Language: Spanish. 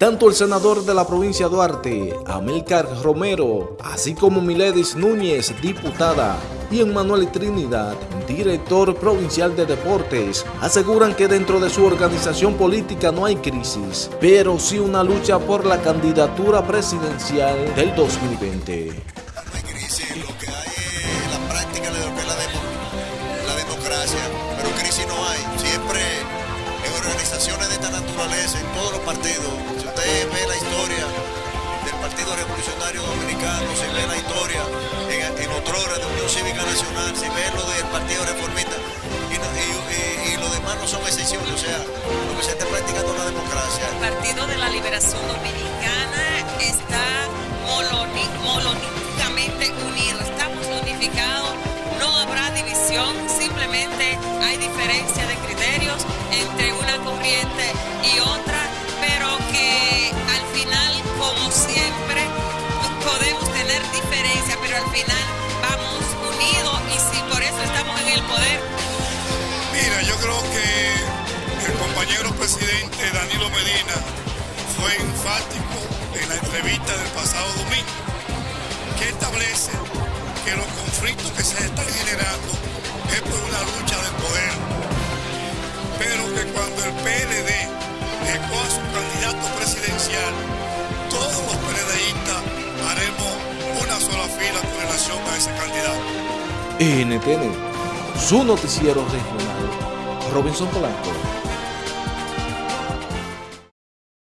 Tanto el senador de la provincia de Duarte, Amílcar Romero, así como Miledis Núñez, diputada, y Emmanuel Trinidad, director provincial de deportes, aseguran que dentro de su organización política no hay crisis, pero sí una lucha por la candidatura presidencial del 2020. No hay crisis, lo que hay es la práctica de lo que es la, demo, la democracia, pero crisis no hay. Siempre en organizaciones de esta naturaleza, en todos los partidos, del Partido Revolucionario Dominicano, si ve la historia en, en otrora de Unión Cívica Nacional, si ve lo del Partido Reformista, y, y- los demás no son excepciones, o sea, lo que se está practicando es la democracia. El Partido de la Liberación Dominicana está monolíticamente unido, estamos unificados, no habrá división, simplemente hay diferencia de criterios entre una corriente poder, Mira, yo creo que el compañero presidente Danilo Medina fue enfático en la entrevista del pasado domingo, que establece que los conflictos que se están generando es por una lucha de poder, pero que cuando el PLD escoja su candidato presidencial, todos los PLDistas haremos una sola fila con relación a ese candidato. NTN, su noticiero regional, Robinson Polanco.